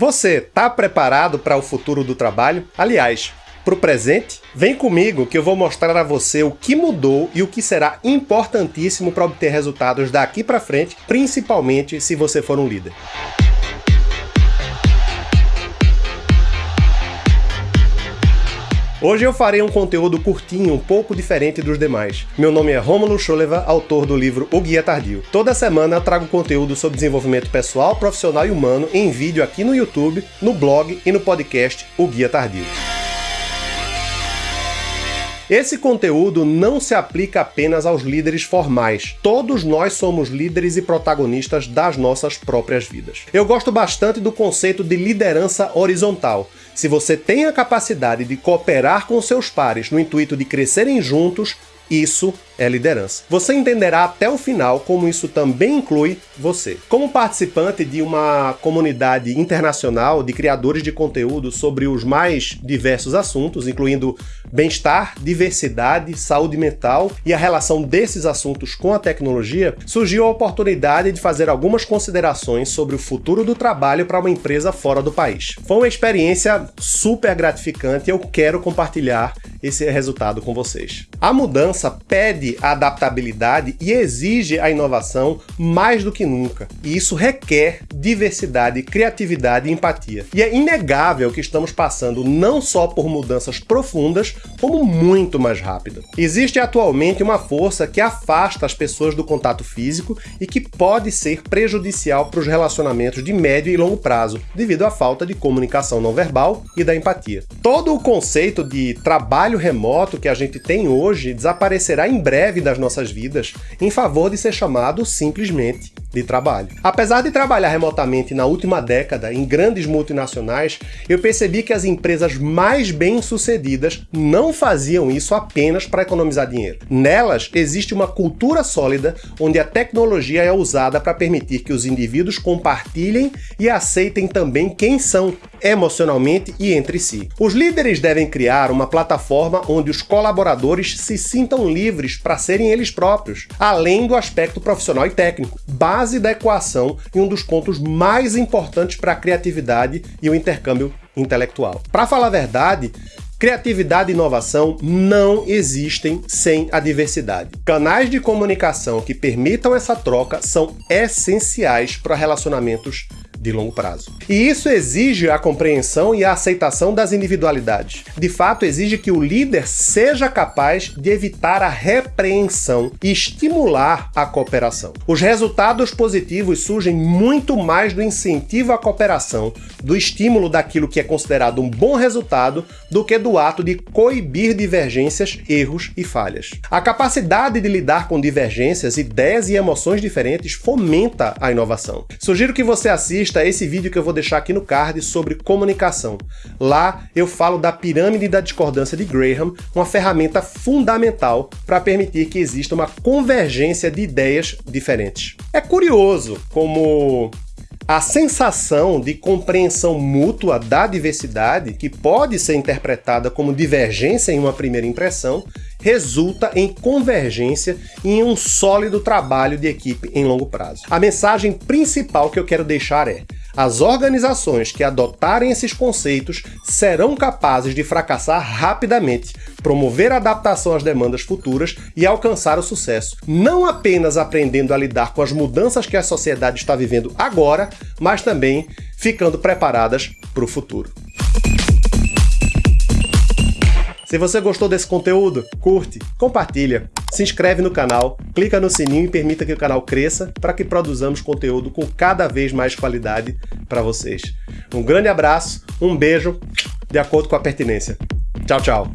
Você está preparado para o futuro do trabalho? Aliás, para o presente? Vem comigo que eu vou mostrar a você o que mudou e o que será importantíssimo para obter resultados daqui para frente, principalmente se você for um líder. Hoje eu farei um conteúdo curtinho, um pouco diferente dos demais. Meu nome é Romulo Choleva, autor do livro O Guia Tardio. Toda semana trago conteúdo sobre desenvolvimento pessoal, profissional e humano em vídeo aqui no YouTube, no blog e no podcast O Guia Tardio. Esse conteúdo não se aplica apenas aos líderes formais. Todos nós somos líderes e protagonistas das nossas próprias vidas. Eu gosto bastante do conceito de liderança horizontal. Se você tem a capacidade de cooperar com seus pares no intuito de crescerem juntos, isso é liderança. Você entenderá até o final como isso também inclui você. Como participante de uma comunidade internacional de criadores de conteúdo sobre os mais diversos assuntos, incluindo bem-estar, diversidade, saúde mental e a relação desses assuntos com a tecnologia, surgiu a oportunidade de fazer algumas considerações sobre o futuro do trabalho para uma empresa fora do país. Foi uma experiência super gratificante e eu quero compartilhar esse resultado com vocês. A mudança pede a adaptabilidade e exige a inovação mais do que nunca. E isso requer diversidade, criatividade e empatia. E é inegável que estamos passando não só por mudanças profundas, como muito mais rápidas. Existe atualmente uma força que afasta as pessoas do contato físico e que pode ser prejudicial para os relacionamentos de médio e longo prazo, devido à falta de comunicação não verbal e da empatia. Todo o conceito de trabalho remoto que a gente tem hoje desaparecerá em breve das nossas vidas em favor de ser chamado simplesmente de trabalho. Apesar de trabalhar remotamente na última década em grandes multinacionais, eu percebi que as empresas mais bem-sucedidas não faziam isso apenas para economizar dinheiro. Nelas existe uma cultura sólida onde a tecnologia é usada para permitir que os indivíduos compartilhem e aceitem também quem são emocionalmente e entre si. Os líderes devem criar uma plataforma onde os colaboradores se sintam livres para serem eles próprios, além do aspecto profissional e técnico base da equação e um dos pontos mais importantes para a criatividade e o intercâmbio intelectual. Para falar a verdade, Criatividade e inovação não existem sem a diversidade. Canais de comunicação que permitam essa troca são essenciais para relacionamentos de longo prazo. E isso exige a compreensão e a aceitação das individualidades. De fato, exige que o líder seja capaz de evitar a repreensão e estimular a cooperação. Os resultados positivos surgem muito mais do incentivo à cooperação, do estímulo daquilo que é considerado um bom resultado, do que do ato de coibir divergências, erros e falhas. A capacidade de lidar com divergências, ideias e emoções diferentes fomenta a inovação. Sugiro que você assista assista a esse vídeo que eu vou deixar aqui no card sobre comunicação. Lá eu falo da pirâmide da discordância de Graham, uma ferramenta fundamental para permitir que exista uma convergência de ideias diferentes. É curioso como a sensação de compreensão mútua da diversidade, que pode ser interpretada como divergência em uma primeira impressão, resulta em convergência e em um sólido trabalho de equipe em longo prazo. A mensagem principal que eu quero deixar é as organizações que adotarem esses conceitos serão capazes de fracassar rapidamente, promover a adaptação às demandas futuras e alcançar o sucesso, não apenas aprendendo a lidar com as mudanças que a sociedade está vivendo agora, mas também ficando preparadas para o futuro. Se você gostou desse conteúdo, curte, compartilha, se inscreve no canal, clica no sininho e permita que o canal cresça para que produzamos conteúdo com cada vez mais qualidade para vocês. Um grande abraço, um beijo, de acordo com a pertinência. Tchau, tchau.